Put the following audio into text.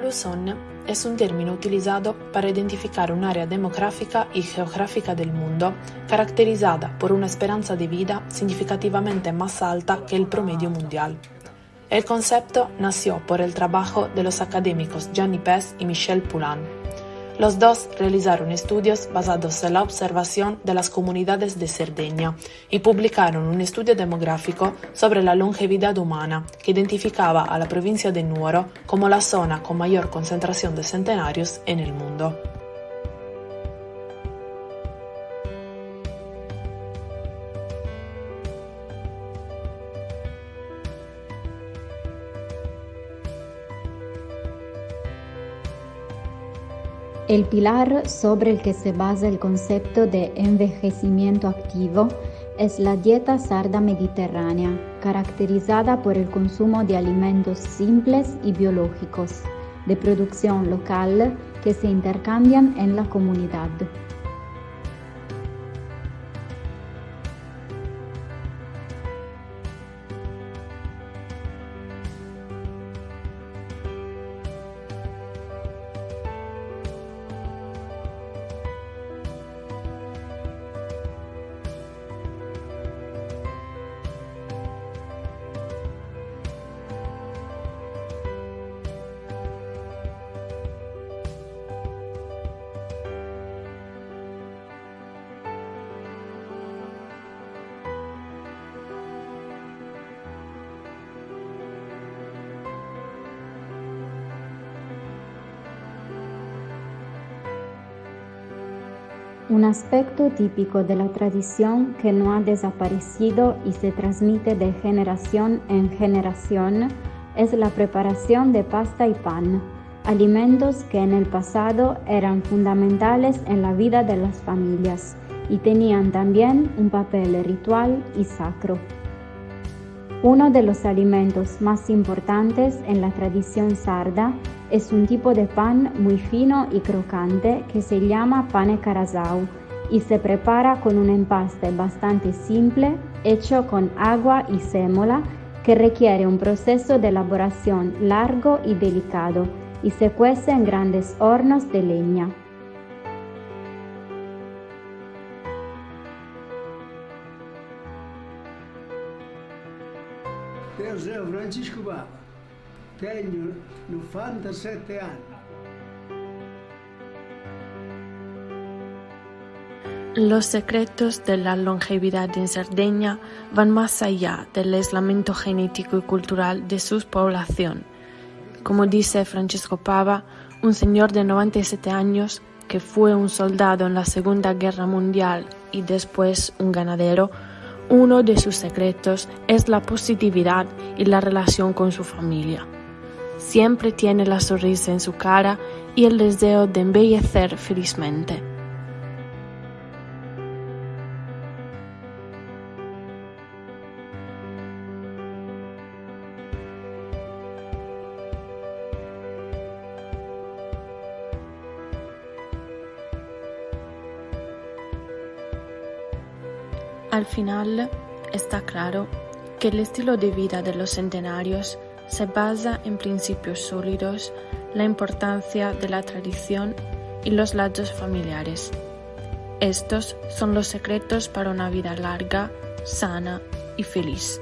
Blue Zone es un término utilizado para identificar un área demográfica y geográfica del mundo caracterizada por una esperanza de vida significativamente más alta que el promedio mundial. El concepto nació por el trabajo de los académicos Gianni Pes y Michel Poulain. Los dos realizaron estudios basados en la observación de las comunidades de Cerdeña y publicaron un estudio demográfico sobre la longevidad humana que identificaba a la provincia de Nuoro como la zona con mayor concentración de centenarios en el mundo. El pilar sobre el que se basa el concepto de envejecimiento activo es la dieta sarda mediterránea, caracterizada por el consumo de alimentos simples y biológicos, de producción local que se intercambian en la comunidad. Un aspecto típico de la tradición que no ha desaparecido y se transmite de generación en generación es la preparación de pasta y pan, alimentos que en el pasado eran fundamentales en la vida de las familias y tenían también un papel ritual y sacro. Uno de los alimentos más importantes en la tradición sarda es un tipo de pan muy fino y crocante que se llama pane carasau y se prepara con un empaste bastante simple hecho con agua y sémola que requiere un proceso de elaboración largo y delicado y se cuece en grandes hornos de leña. Francisco tengo 97 años. Los secretos de la longevidad en Cerdeña van más allá del aislamiento genético y cultural de su población. Como dice Francesco Pava, un señor de 97 años que fue un soldado en la Segunda Guerra Mundial y después un ganadero, uno de sus secretos es la positividad y la relación con su familia. Siempre tiene la sonrisa en su cara y el deseo de embellecer felizmente. Al final, está claro que el estilo de vida de los centenarios se basa en principios sólidos, la importancia de la tradición y los lazos familiares. Estos son los secretos para una vida larga, sana y feliz.